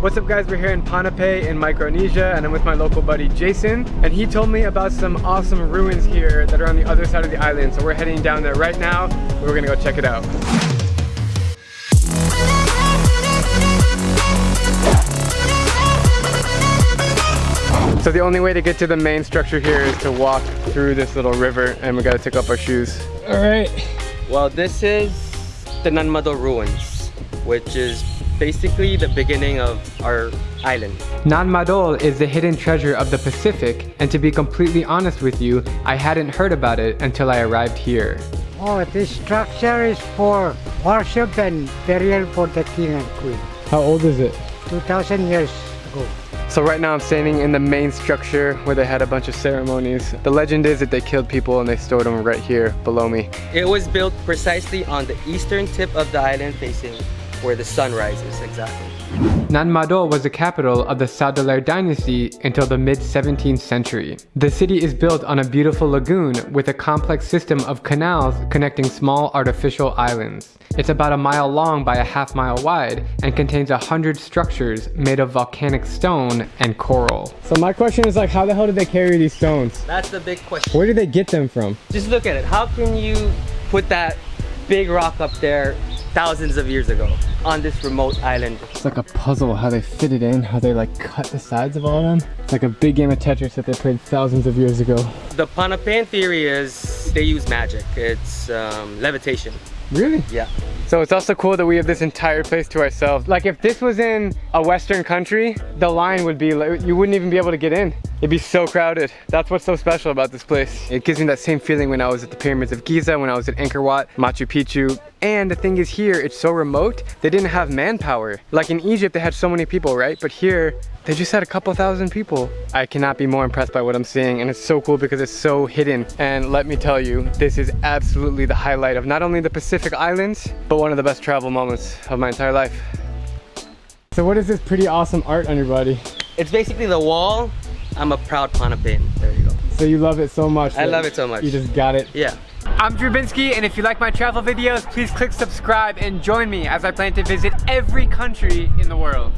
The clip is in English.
What's up guys, we're here in Pohnpei in Micronesia and I'm with my local buddy Jason and he told me about some awesome ruins here that are on the other side of the island so we're heading down there right now we're gonna go check it out. So the only way to get to the main structure here is to walk through this little river and we gotta take off our shoes. All right. Well, this is the Nan Madol ruins, which is basically the beginning of our island. Nan Madol is the hidden treasure of the Pacific, and to be completely honest with you, I hadn't heard about it until I arrived here. Oh, this structure is for worship and burial for the king and queen. How old is it? 2000 years ago. So right now I'm standing in the main structure where they had a bunch of ceremonies. The legend is that they killed people and they stored them right here below me. It was built precisely on the eastern tip of the island facing where the sun rises, exactly. Nan Madol was the capital of the Saudeleur dynasty until the mid-17th century. The city is built on a beautiful lagoon with a complex system of canals connecting small artificial islands. It's about a mile long by a half mile wide and contains a hundred structures made of volcanic stone and coral. So my question is like, how the hell did they carry these stones? That's the big question. Where did they get them from? Just look at it. How can you put that big rock up there thousands of years ago on this remote island. It's like a puzzle how they fit it in, how they like cut the sides of all of them. It's like a big game of Tetris that they played thousands of years ago. The Ponapean theory is they use magic. It's um, levitation. Really? Yeah. So it's also cool that we have this entire place to ourselves. Like if this was in a Western country, the line would be, like, you wouldn't even be able to get in. It'd be so crowded. That's what's so special about this place. It gives me that same feeling when I was at the pyramids of Giza, when I was at Angkor Wat, Machu Picchu. And the thing is here, it's so remote, they didn't have manpower. Like in Egypt, they had so many people, right? But here, they just had a couple thousand people. I cannot be more impressed by what I'm seeing and it's so cool because it's so hidden. And let me tell you, this is absolutely the highlight of not only the Pacific Islands, but one of the best travel moments of my entire life. So what is this pretty awesome art on your body? It's basically the wall. I'm a proud Ponapean. There you go. So you love it so much. I love it so much. You just got it. Yeah. I'm Drew Binsky, and if you like my travel videos, please click subscribe and join me as I plan to visit every country in the world.